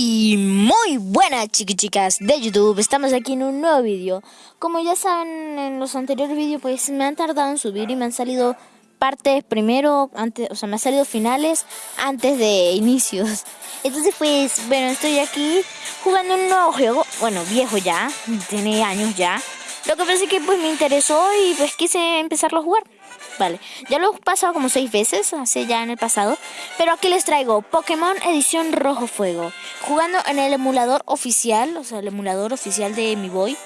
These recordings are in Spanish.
Y muy buenas chicas de YouTube, estamos aquí en un nuevo vídeo. Como ya saben en los anteriores vídeos pues me han tardado en subir y me han salido partes primero, antes, o sea me han salido finales antes de inicios. Entonces pues bueno estoy aquí jugando un nuevo juego, bueno viejo ya, tiene años ya. Lo que pasa es que pues me interesó y pues quise empezarlo a jugar Vale, ya lo he pasado como seis veces, hace ya en el pasado. Pero aquí les traigo Pokémon Edición Rojo Fuego. Jugando en el emulador oficial, o sea, el emulador oficial de Mi Boy.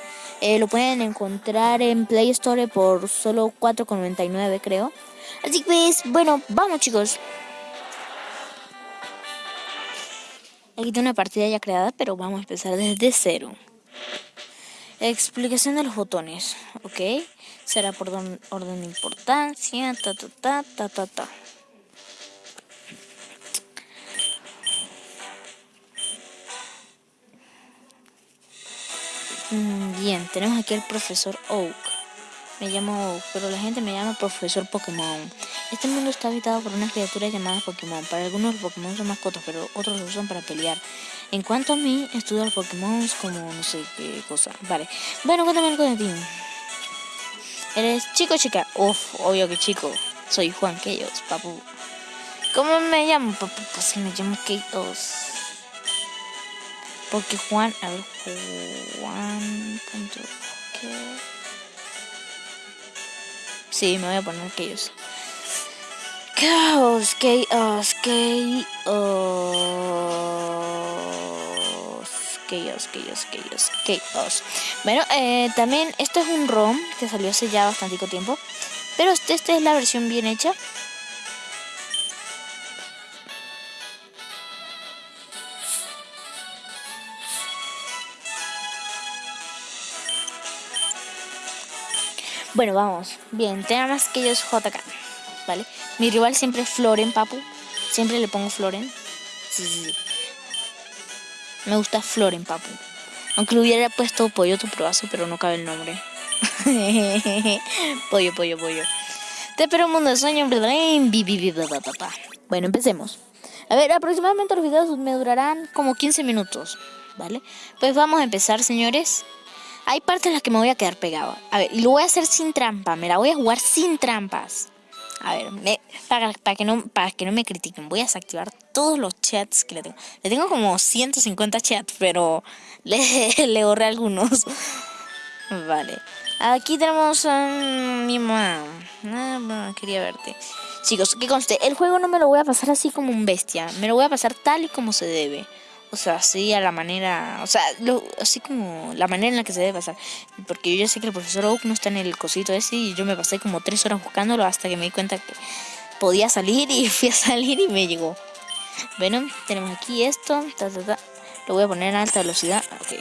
Eh, lo pueden encontrar en Play Store por solo 4,99 creo. Así que pues, bueno, vamos chicos. Aquí tengo una partida ya creada, pero vamos a empezar desde cero. Explicación de los botones, ¿ok? Será por orden de importancia, ta ta ta ta ta ta. Mm, bien, tenemos aquí al profesor Oak. Me llamo Oak, pero la gente me llama profesor Pokémon. Este mundo está habitado por una criatura llamada Pokémon. Para algunos los Pokémon son mascotas, pero otros los usan para pelear. En cuanto a mí, estudio los Pokémon como no sé qué cosa. Vale. Bueno, cuéntame algo de ti. ¿Eres chico o chica? Uf, obvio que chico. Soy Juan Keyos, papu. ¿Cómo me llamo, papu? Pues me llamo Keyos. Porque Juan, a ver, Juan. Sí, me voy a poner Keyos. Chaos, Chaos, Chaos. Chaos, Chaos, Chaos, Chaos. Bueno, eh, también esto es un ROM que salió hace ya bastante tiempo. Pero esta este es la versión bien hecha. Bueno, vamos. Bien, tenemos que ellos JK. ¿Vale? Mi rival siempre es Floren, papu. Siempre le pongo Floren. Sí, sí, sí. Me gusta Floren, papu. Aunque le hubiera puesto pollo tu probazo, pero no cabe el nombre. pollo, pollo, pollo. Te espero un mundo de sueño. Bueno, empecemos. A ver, aproximadamente los videos me durarán como 15 minutos. ¿Vale? Pues vamos a empezar, señores. Hay partes en las que me voy a quedar pegado. A ver, y lo voy a hacer sin trampa. Me la voy a jugar sin trampas. A ver, para, para, que no, para que no me critiquen, voy a desactivar todos los chats que le tengo. Le tengo como 150 chats, pero le, le borré algunos. vale. Aquí tenemos a mi mamá. Ah, quería verte. Chicos, que conste, el juego no me lo voy a pasar así como un bestia. Me lo voy a pasar tal y como se debe. O sea, así a la manera, o sea, así como la manera en la que se debe pasar. Porque yo ya sé que el profesor Oak no está en el cosito ese y yo me pasé como tres horas buscándolo hasta que me di cuenta que podía salir y fui a salir y me llegó. Bueno, tenemos aquí esto, Lo voy a poner a alta velocidad. Ok.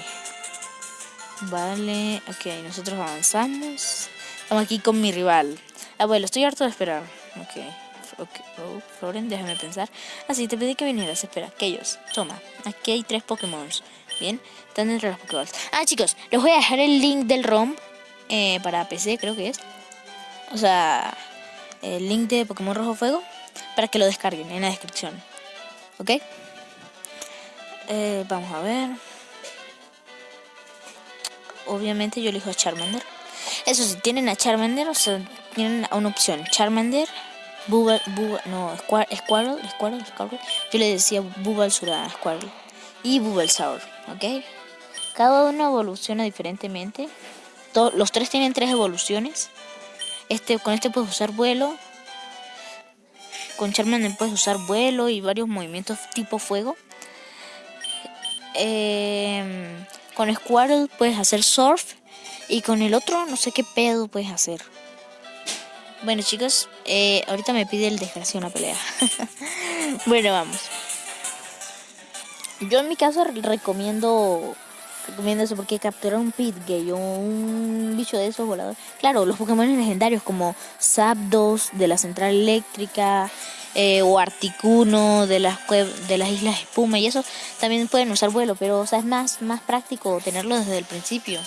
Vale, ok, nosotros avanzamos. Estamos aquí con mi rival. Abuelo, estoy harto de esperar. Ok. Ok, oh, Floren, déjame pensar. Así, ah, te pedí que vinieras. Espera, aquellos. Toma, aquí hay tres Pokémon. Bien, están dentro de los Pokéballs. Ah, chicos, les voy a dejar el link del ROM eh, para PC, creo que es. O sea, el link de Pokémon Rojo Fuego para que lo descarguen en la descripción. ¿Ok? Eh, vamos a ver. Obviamente yo elijo a Charmander. Eso sí, tienen a Charmander, o sea, tienen una opción. Charmander, Bubble, no, Squirtle, Squirtle, Squirtle, Yo le decía Bulbasaur a Squirtle. Y Bulbasaur, ¿ok? Cada uno evoluciona diferentemente. los tres tienen tres evoluciones. Este, con este puedes usar vuelo. Con Charmander puedes usar vuelo y varios movimientos tipo fuego. Em, con Squirtle puedes hacer surf. Y con el otro no sé qué pedo puedes hacer. Bueno chicos, eh, ahorita me pide el desgracio una pelea. bueno, vamos. Yo en mi caso recomiendo recomiendo eso porque capturar un Pitgay o un bicho de esos voladores. Claro, los Pokémon legendarios como Zapdos de la central eléctrica eh, o Articuno de las de las islas espuma y eso también pueden usar vuelo, pero o sea, es más más práctico tenerlo desde el principio.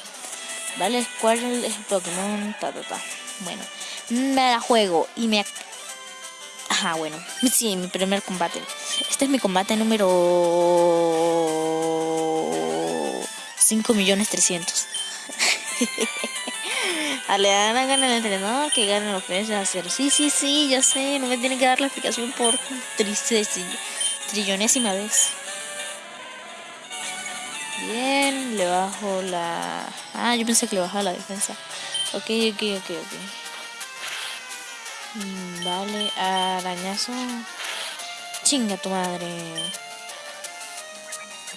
¿Vale? ¿Cuál es el Pokémon? Ta, ta, ta. Bueno, me la juego y me... Ajá, bueno, sí, mi primer combate. Este es mi combate número 5 millones 300. a le dan a entrenador que ganen los precios a. Sí, sí, sí, ya sé, no me tienen que dar la explicación por triste trillonésima vez. Bien, le bajo la... Ah, yo pensé que le bajaba la defensa. Ok, ok, ok, ok. Mm, vale, arañazo. Chinga tu madre.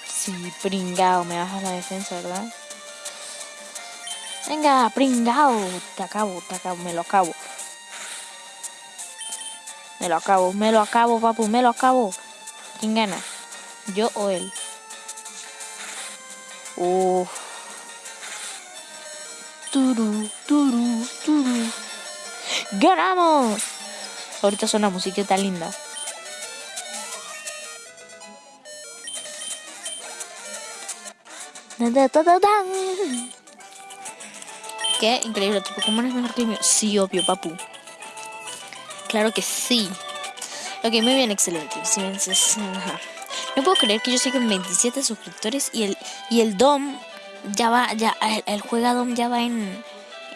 Sí, pringao, me bajas la defensa, ¿verdad? Venga, pringao. Te acabo, te acabo, me lo acabo. Me lo acabo, me lo acabo, papu, me lo acabo. ¿Quién gana? ¿Yo o él? Uff. Turu, turu, turu. ¡Ganamos! Ahorita suena musiquita linda. ¿Qué? Increíble, tu Pokémon es mejor que el mío. Sí, obvio, papu. Claro que sí. Ok, muy bien, excelente. No puedo creer que yo siga en 27 suscriptores y el, y el DOM ya va, ya, el, el juega DOM ya va en,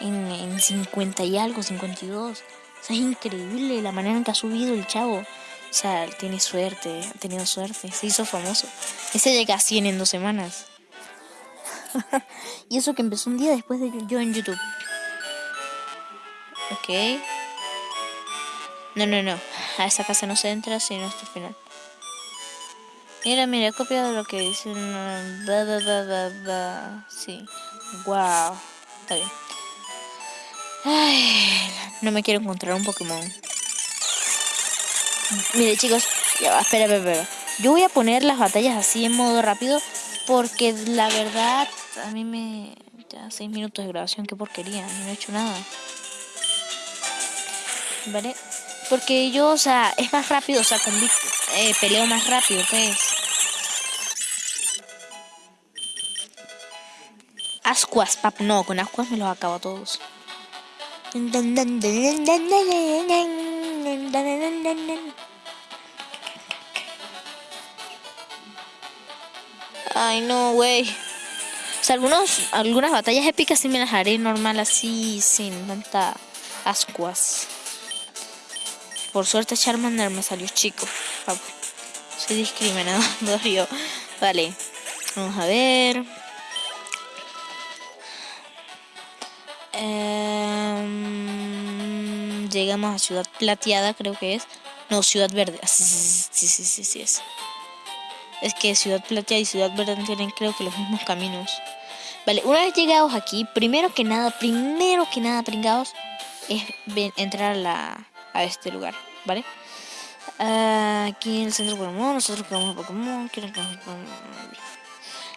en, en 50 y algo, 52. O sea, es increíble la manera en que ha subido el chavo. O sea, tiene suerte, ha tenido suerte, se hizo famoso. Ese llega a 100 en dos semanas. y eso que empezó un día después de yo en YouTube. Ok. No, no, no. A esa casa no se entra sino hasta el final. Mira, mira, he copiado lo que dicen. Sí. Wow. Está bien. Ay, no me quiero encontrar un Pokémon. Mire, chicos. Ya va, espera, espera, espera. Yo voy a poner las batallas así en modo rápido. Porque la verdad a mí me... Ya seis minutos de grabación, qué porquería, no he hecho nada. ¿Vale? Porque yo, o sea, es más rápido, o sea, con eh, peleo más rápido, pues. Ascuas, pap, no, con ascuas me los acabo a todos. Ay, no, güey. O sea, algunos, algunas batallas épicas sí me las haré normal así, sin tanta ascuas. Por suerte Charmander me salió chico. Soy discriminado yo. Vale. Vamos a ver. Llegamos a Ciudad Plateada, creo que es. No, Ciudad Verde. Ah, sí, sí, sí, sí, es es que Ciudad Plateada y Ciudad Verde tienen creo que los mismos caminos. Vale, una vez llegados aquí, primero que nada, primero que nada, pringados, es entrar a, la, a este lugar, ¿vale? Aquí en el centro Pokémon, nosotros Pokémon, Pokémon.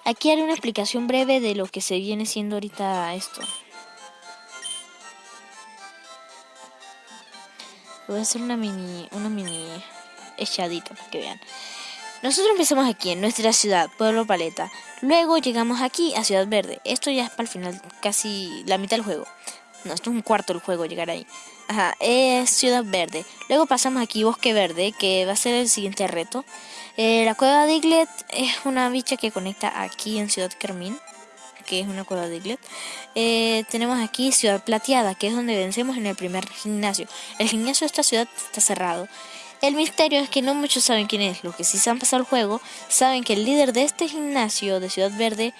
Aquí haré una explicación breve de lo que se viene siendo ahorita esto. Voy a hacer una mini, una mini echadita para que vean. Nosotros empezamos aquí, en nuestra ciudad, Pueblo Paleta. Luego llegamos aquí, a Ciudad Verde. Esto ya es para el final, casi la mitad del juego. No, esto es un cuarto del juego, llegar ahí. Ajá, es Ciudad Verde. Luego pasamos aquí, Bosque Verde, que va a ser el siguiente reto. Eh, la cueva de Iglet es una bicha que conecta aquí en Ciudad Carmín, que es una cueva de Iglet. Eh, tenemos aquí Ciudad Plateada, que es donde vencemos en el primer gimnasio. El gimnasio de esta ciudad está cerrado. El misterio es que no muchos saben quién es. Los que sí se han pasado el juego saben que el líder de este gimnasio de Ciudad Verde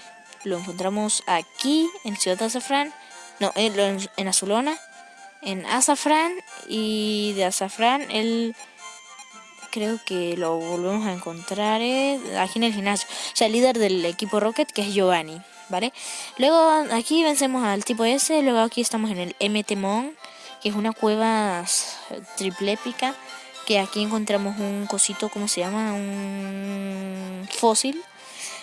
lo encontramos aquí en Ciudad Azafrán, no, en, en Azulona, en Azafrán y de Azafrán él creo que lo volvemos a encontrar eh, aquí en el gimnasio. O sea, el líder del equipo Rocket que es Giovanni, ¿vale? Luego aquí vencemos al tipo S, luego aquí estamos en el MT Mon, que es una cueva triple épica que aquí encontramos un cosito, ¿cómo se llama? Un fósil.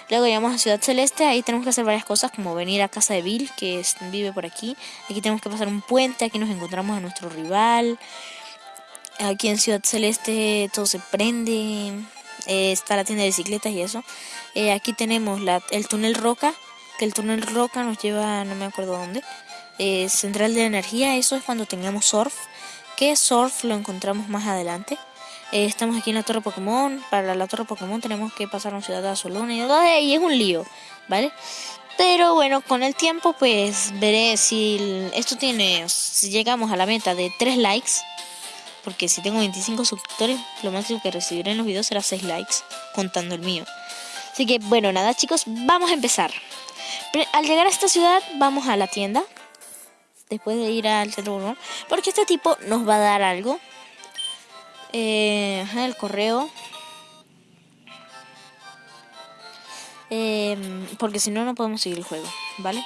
Luego llegamos a Ciudad Celeste, ahí tenemos que hacer varias cosas como venir a casa de Bill, que vive por aquí. Aquí tenemos que pasar un puente, aquí nos encontramos a nuestro rival. Aquí en Ciudad Celeste todo se prende, eh, está la tienda de bicicletas y eso. Eh, aquí tenemos la, el túnel Roca, que el túnel Roca nos lleva, no me acuerdo dónde. Eh, central de energía, eso es cuando tengamos surf que Surf lo encontramos más adelante. Eh, estamos aquí en la Torre Pokémon. Para la Torre Pokémon tenemos que pasar a una ciudad Azulona y, es un lío, ¿vale? Pero bueno, con el tiempo pues veré si esto tiene, si llegamos a la meta de 3 likes. Porque si tengo 25 suscriptores, lo máximo que recibiré en los videos será 6 likes, contando el mío. Así que bueno, nada chicos, vamos a empezar. Al llegar a esta ciudad, vamos a la tienda. Después de ir al centro Porque este tipo nos va a dar algo. Eh, el correo. Eh, porque si no, no podemos seguir el juego, ¿vale?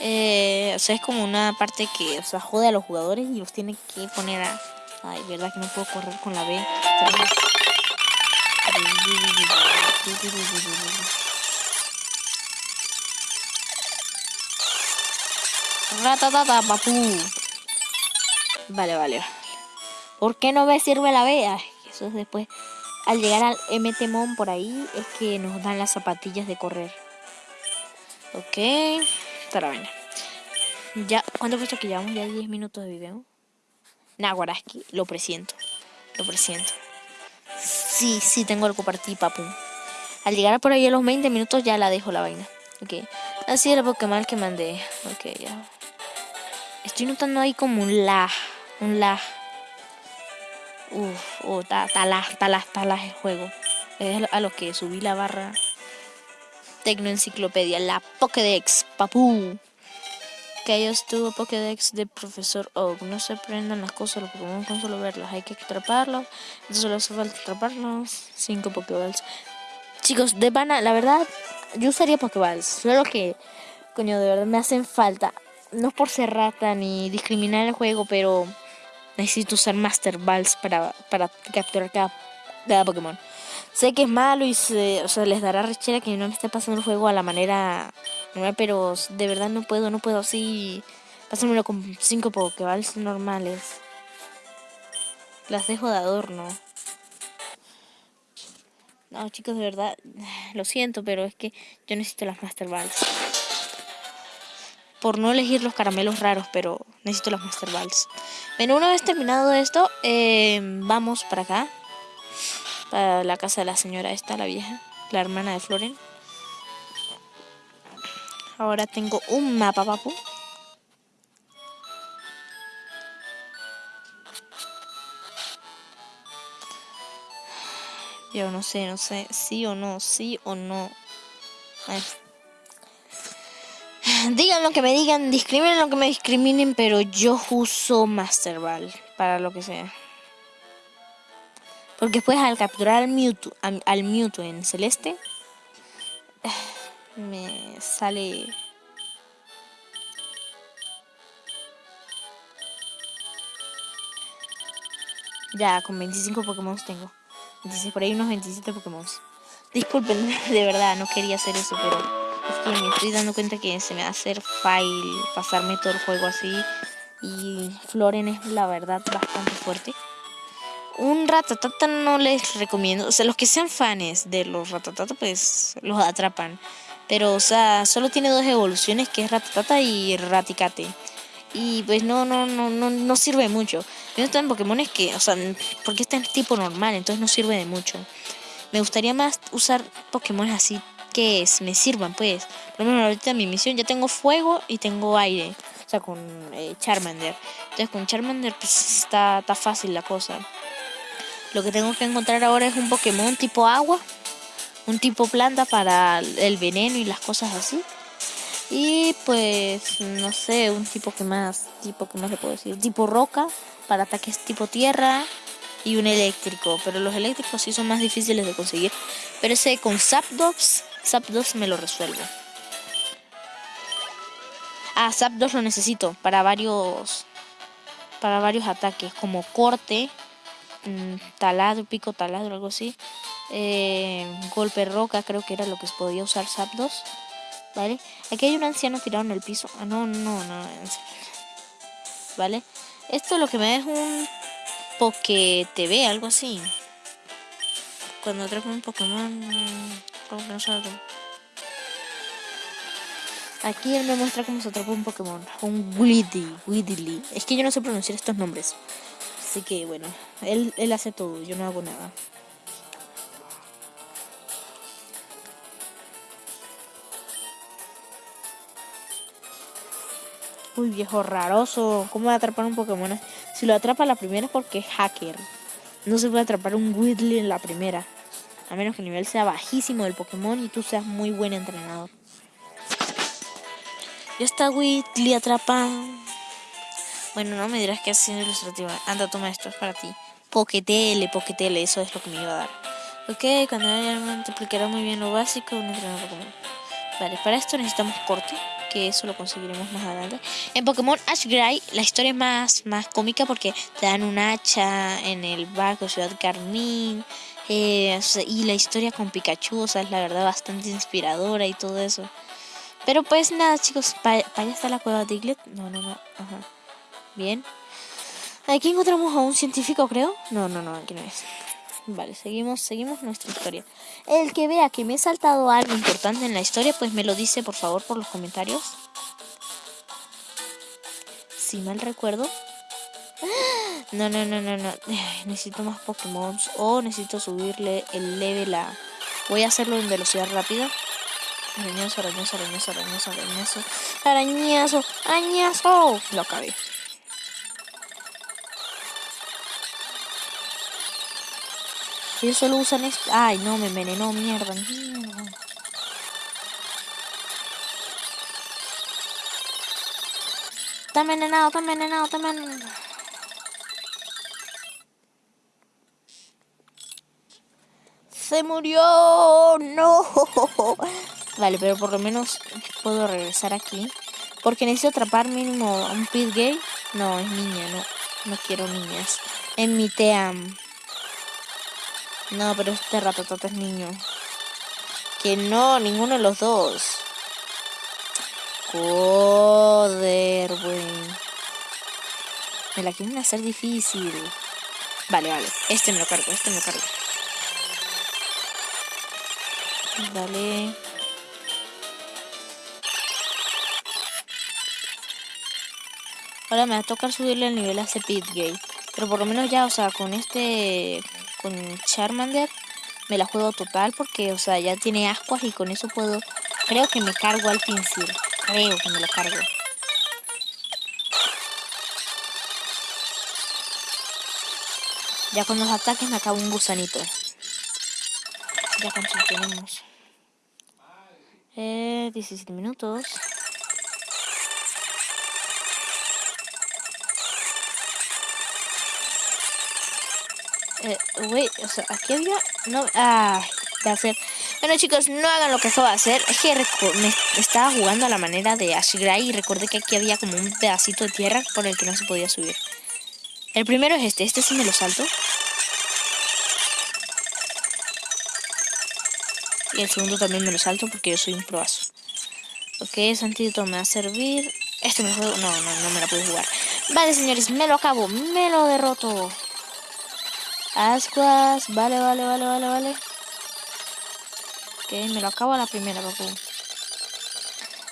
Eh, o sea, es como una parte que, o sea, jode a los jugadores y los tiene que poner a... Ay, verdad que no puedo correr con la B. Ratatata, papu. Vale, vale. ¿Por qué no me sirve la B? eso es después. Al llegar al MTMON por ahí es que nos dan las zapatillas de correr. Ok. Bien. Ya, ¿cuánto puesto que llevamos? Ya 10 minutos de video. Naguaraski, lo presiento. Lo presiento. Sí, sí, tengo algo para ti, papu. Al llegar por ahí a los 20 minutos ya la dejo la vaina. Ok. Así era Pokémon que mandé. Ok, ya. Estoy notando ahí como un lag. Un lag. Uf, oh, lag, está lag el juego. Es a lo que subí la barra Tecnoenciclopedia, la Pokédex, papu. Que ellos tuvo Pokédex de Profesor Oak. No se aprendan las cosas, los Pokémon con solo verlas. Hay que atraparlos. Entonces solo hace falta atraparlos. Cinco Pokéballs. Chicos, de pana, la verdad, yo usaría Pokéballs. Solo que, coño, de verdad me hacen falta. No por ser rata ni discriminar el juego, pero necesito usar Master Balls para, para capturar cada, cada Pokémon. Sé que es malo y se, o sea, les dará rechera que no me esté pasando el juego a la manera normal, pero de verdad no puedo, no puedo así pasármelo con 5 Pokéballs normales. Las dejo de adorno. No, chicos, de verdad, lo siento, pero es que yo necesito las Master Balls. Por no elegir los caramelos raros, pero necesito las Master Balls. Bueno, una vez terminado esto, eh, vamos para acá. Para la casa de la señora esta, la vieja, la hermana de Floren. Ahora tengo un mapa, papu. Yo no sé, no sé, sí o no, sí o no. Digan lo que me digan, discriminen lo que me discriminen, pero yo uso Master Ball para lo que sea. Porque después al capturar al Mewtwo, al Mewtwo en celeste, me sale... Ya, con 25 Pokémon tengo. Por ahí unos 27 Pokémon. Disculpen, de verdad, no quería hacer eso, pero es me estoy dando cuenta que se me va a hacer fail pasarme todo el juego así. Y Floren es la verdad bastante fuerte. Un ratatata no les recomiendo. O sea, los que sean fans de los ratatata, pues los atrapan. Pero, o sea, solo tiene dos evoluciones, que es ratatata y raticate. Y pues no, no, no, no, no sirve mucho. Yo están Pokémon que, o sea, porque está en tipo normal, entonces no sirve de mucho. Me gustaría más usar Pokémon así que me sirvan, pues. Por lo menos ahorita mi misión ya tengo fuego y tengo aire. O sea, con eh, Charmander. Entonces con Charmander pues está, está fácil la cosa. Lo que tengo que encontrar ahora es un Pokémon tipo agua. Un tipo planta para el veneno y las cosas así. Y pues, no sé, un tipo que más, tipo que más le puedo decir, tipo roca para ataques tipo tierra y un eléctrico. Pero los eléctricos sí son más difíciles de conseguir. Pero ese con Zapdos, Zapdos me lo resuelvo. Ah, Zapdos lo necesito para varios, para varios ataques, como corte, mm, taladro, pico taladro, algo así. Eh, golpe roca, creo que era lo que podía usar Zapdos. ¿vale? Aquí hay un anciano tirado en el piso. Ah, no, no, no. ¿Vale? Esto lo que me da es un Poké TV, algo así. Cuando atrapo un Pokémon, Aquí él me muestra cómo se atrapa un Pokémon. Un Widdy. Es que yo no sé pronunciar estos nombres. Así que bueno, él, él hace todo, yo no hago nada. Uy, viejo raroso. ¿Cómo va a atrapar un Pokémon? Si lo atrapa la primera es porque es hacker. No se puede atrapar un Whitley en la primera. A menos que el nivel sea bajísimo del Pokémon y tú seas muy buen entrenador. Ya está Whitley atrapa. Bueno, no me dirás que es ilustrativa. Anda, toma esto, es para ti. Poquetele, poquetele, eso es lo que me iba a dar. Ok, cuando haya multiplicará muy bien lo básico, un entrenador Pokémon. Vale, para esto necesitamos corte que eso lo conseguiremos más adelante. En Pokémon Ash Gray la historia es más, más cómica porque te dan un hacha en el barco Ciudad Carmín. Eh, y la historia con Pikachu, o sea, es la verdad bastante inspiradora y todo eso. Pero pues nada, chicos, para allá está la cueva de Diglett. No, no, no. Ajá. Bien. Aquí encontramos a un científico, creo. No, no, no, aquí no es. Vale, seguimos, seguimos nuestra historia. El que vea que me he saltado algo importante en la historia, pues me lo dice por favor por los comentarios. Si mal recuerdo. No, no, no, no, no. Necesito más Pokémon. O necesito subirle el level a... Voy a hacerlo en velocidad rápida. Arañazo, arañazo, arañazo, arañazo, arañazo. Arañazo, arañazo. Lo acabé. Ellos solo usan esto. Ay, no, me envenenó, mierda, mierda. Está envenenado, está envenenado, está envenenado. Se murió. No. Vale, pero por lo menos puedo regresar aquí. Porque necesito atrapar mínimo un pit gay. No, es niña, no. No quiero niñas. En mi team. No, pero este ratatata es niño. Que no, ninguno de los dos. Joder, güey. Me la quieren hacer difícil. Vale, vale. Este me lo cargo, este me lo cargo. Dale. Ahora me va a tocar subirle el nivel a ese. Pero por lo menos ya, o sea, con este con Charmander me la juego total porque, o sea, ya tiene ascuas y con eso puedo... Creo que me cargo al pincel. Creo que me lo cargo. Ya con los ataques me acabo un gusanito. Ya con tenemos. Eh, 17 minutos. Eh, o sea, aquí había... No, ah, de hacer... Bueno chicos, no hagan lo que acabo de hacer. Es que me estaba jugando a la manera de Ash y recordé que aquí había como un pedacito de tierra por el que no se podía subir. El primero es este, este sí me lo salto. El segundo también me lo salto porque yo soy un proazo. Ok, ese antídoto me va a servir. Este me juego. No, no, no me lo puedo jugar. Vale, señores, me lo acabo. Me lo derroto. Ascuas, vale, vale, vale, vale, vale. Ok, me lo acabo a la primera, papu.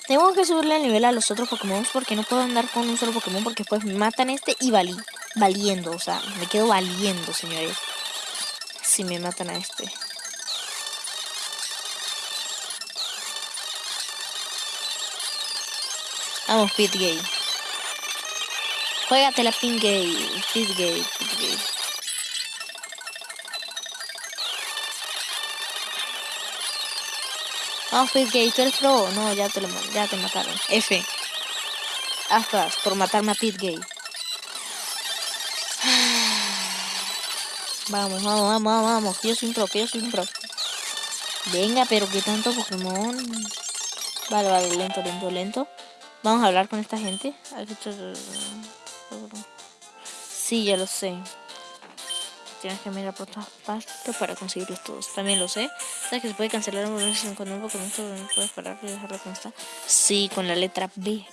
Tengo que subirle el nivel a los otros Pokémon porque no puedo andar con un solo Pokémon porque después me matan este y valí, valiendo, o sea, me quedo valiendo, señores. Si me matan a este. Vamos, Pit Gay. Juégate la Pin Gay. Pit Gay, Pit Gay. Vamos, Pit Gay, tú eres pro. No, ya te, lo, ya te mataron. F. Aspas por matarme a Pit Gay. Vamos, vamos, vamos, vamos. Que yo soy un pro, que yo soy un pro. Venga, pero que tanto Pokémon. Vale, vale, lento, lento, lento. Vamos a hablar con esta gente. Sí, ya lo sé. Tienes que mirar por todas partes para conseguirlos todos. También lo sé. ¿Sabes que se puede cancelar un momento con un? No puedes parar y dejarlo como está. Sí, con la letra B.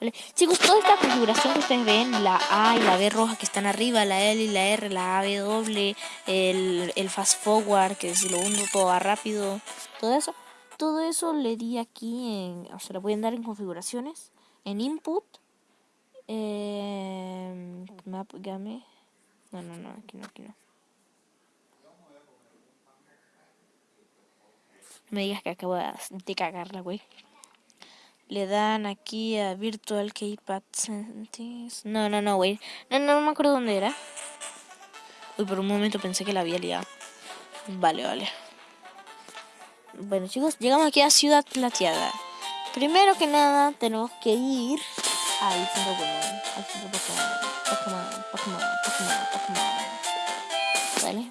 Vale. Chicos, toda esta configuración que ustedes ven, la A y la B roja que están arriba, la L y la R, la A, B doble, el, el fast forward, que si lo uno todo va rápido, todo eso, todo eso le di aquí, en, o sea, le pueden dar en configuraciones, en input, eh, map game, no, no, no, aquí no, aquí no. Me digas que acabo de cagarla, güey. le dan aquí a Virtual Keypad No, no, no, güey. No, no, no me acuerdo dónde era. Uy, por un momento pensé que la había liado. Vale, vale. Bueno, chicos, llegamos aquí a Ciudad Plateada. Primero que nada, tenemos que ir al centro Pokémon. Al centro Pokémon. Pokémon, Pokémon, Pokémon, Pokémon. ¿Vale?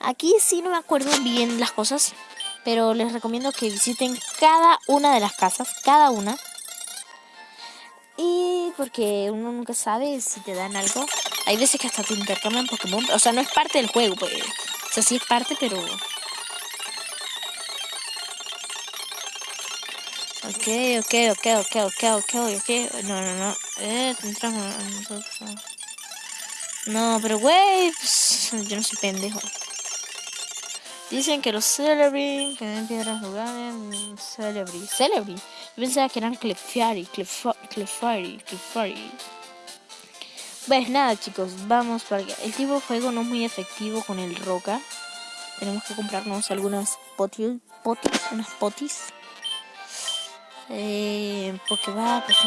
Aquí sí no me acuerdo bien las cosas, pero les recomiendo que visiten cada una de las casas, cada una. Y porque uno nunca sabe si te dan algo. Hay veces que hasta te intercambian Pokémon. O sea, no es parte del juego, pues. O sea, sí es parte, pero... Ok, ok, ok, ok, ok, ok, ok. No, no, no. Eh, No, pero güey, pues, yo no soy pendejo. Dicen que los Celebrity, que den piedras lugares, Celebrity, Celebrity. Yo pensaba que eran Clefairy, Clefairy, Clefairy. Pues nada chicos, vamos para allá. El tipo de juego no es muy efectivo con el roca. Tenemos que comprarnos algunas potis, potis unas potis. Eh, va, pues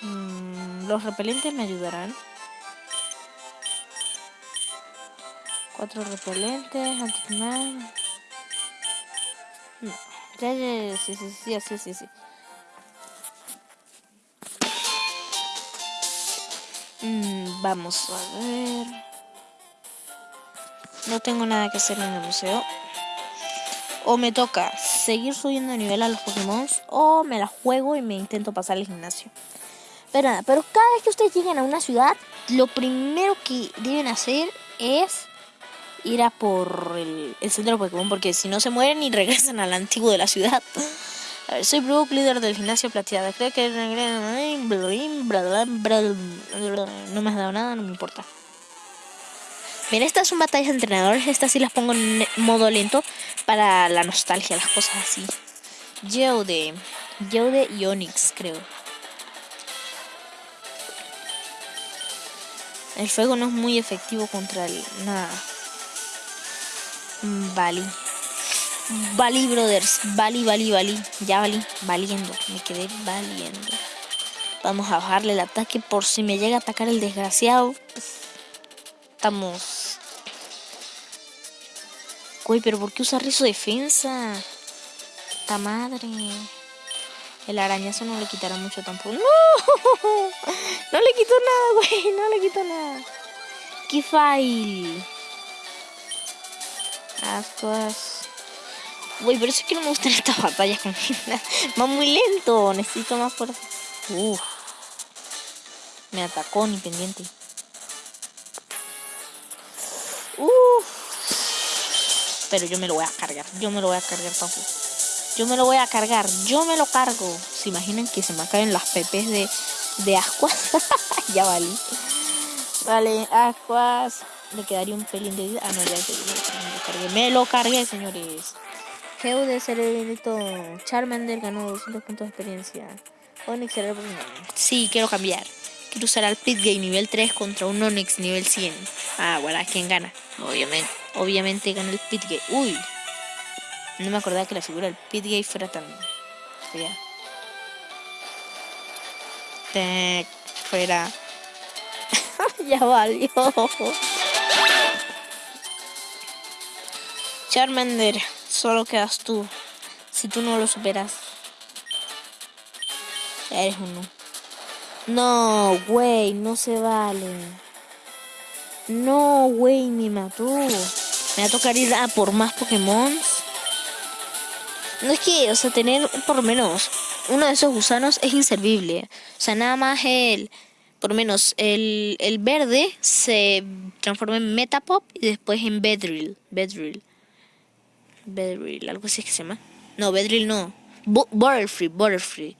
mm, los repelentes me ayudarán. Cuatro repelentes, antiquimar. No. Ya, ya, sí, sí, sí, sí, sí, sí. Mm, vamos a ver. No tengo nada que hacer en el museo. O me toca seguir subiendo de nivel a los Pokémon o me la juego y me intento pasar al gimnasio. Pero nada, pero cada vez que ustedes lleguen a una ciudad, lo primero que deben hacer es ir a por el, centro de Pokémon, porque si no se mueren y regresan al antiguo de la ciudad. A ver, soy Brook, líder del gimnasio plateada. Creo que no me has dado nada, no me importa. Bien, estas son batallas de entrenadores. Estas sí las pongo en modo lento para la nostalgia, las cosas así. Geode. Geode y Onix, creo. El fuego no es muy efectivo contra el... Nada. Bali. Bali, brothers. Bali, Bali, Bali. Ya Bali. Valiendo. Me quedé valiendo. Vamos a bajarle el ataque por si me llega a atacar el desgraciado. Estamos... Uy, pero ¿por qué usar rizo defensa? Esta madre. El arañazo no le quitará mucho tampoco. ¡No! No le quito nada, güey. No le quito nada. ¡Qué fail! Ascuas. Uy, pero eso es que no me gustan estas batallas con Va muy lento. Necesito más fuerza. Uf. Me atacó ni pendiente. Pero yo me lo voy a cargar. Yo me lo voy a cargar, papu. Yo me lo voy a cargar. Yo me lo cargo. ¿Se imaginan que se me caen las pepes de, de ascuas? ya vale. Vale, ascuas. Le quedaría un pelín de vida. Ah, no, ya se me lo cargué, señores. Geude Cerebrito. Charmander ganó 200 puntos de experiencia. Onix Cerebro. Sí, quiero cambiar. Usar al Pitgay nivel 3 contra un Onix nivel 100. Ah, bueno, ¿quién gana? Obviamente. Obviamente gana el Pitgay. Uy. No me acordaba que la figura del Pitgay fuera tan fea. fuera. ya valió. Charmander, solo quedas tú. Si tú no lo superas, eres uno. No, güey, no se vale. No, güey, me mató. Me va a tocar ir a por más Pokémon. No es que, o sea, tener por lo menos uno de esos gusanos es inservible. O sea, nada más el, por lo menos el, el verde se transforma en Metapop y después en Bedrill. Bedrill. Bedrill, algo así que se llama. No, Bedrill no. Butterfree, Butterfree.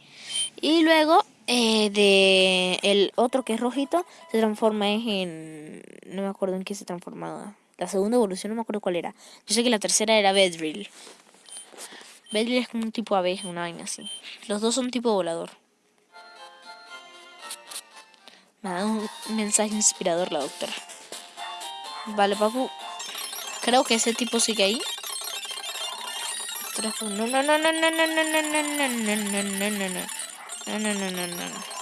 Y luego eh, de el otro que es rojito se transforma en no me acuerdo en qué se transformaba. La segunda evolución no me acuerdo cuál era. Yo sé que la tercera era Bedrill. Bedrill es como un tipo ave, una vaina así. Los dos son tipo volador. Me ha dado un mensaje inspirador la doctora. Vale, papu. Creo que ese tipo sigue ahí. no, no, no, no, no, no, no, no, no, no, no, no, no. No, no, no, no, no.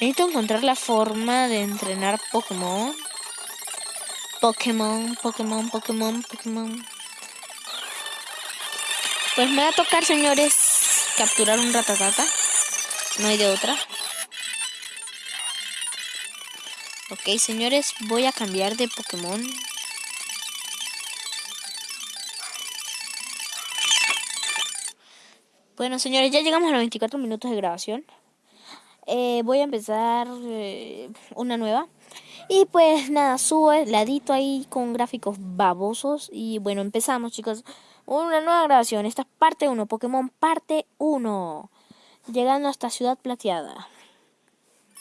Necesito encontrar la forma de entrenar Pokémon. Pokémon, Pokémon, Pokémon, Pokémon. Pues me va a tocar, señores, capturar un ratatata. No hay de otra. Ok, señores, voy a cambiar de Pokémon. Bueno, señores, ya llegamos a los 24 minutos de grabación. Eh, voy a empezar eh, una nueva. Y pues nada, subo el ladito ahí con gráficos babosos. Y bueno, empezamos, chicos. Una nueva grabación. Esta es parte 1, Pokémon parte 1. Llegando hasta Ciudad Plateada.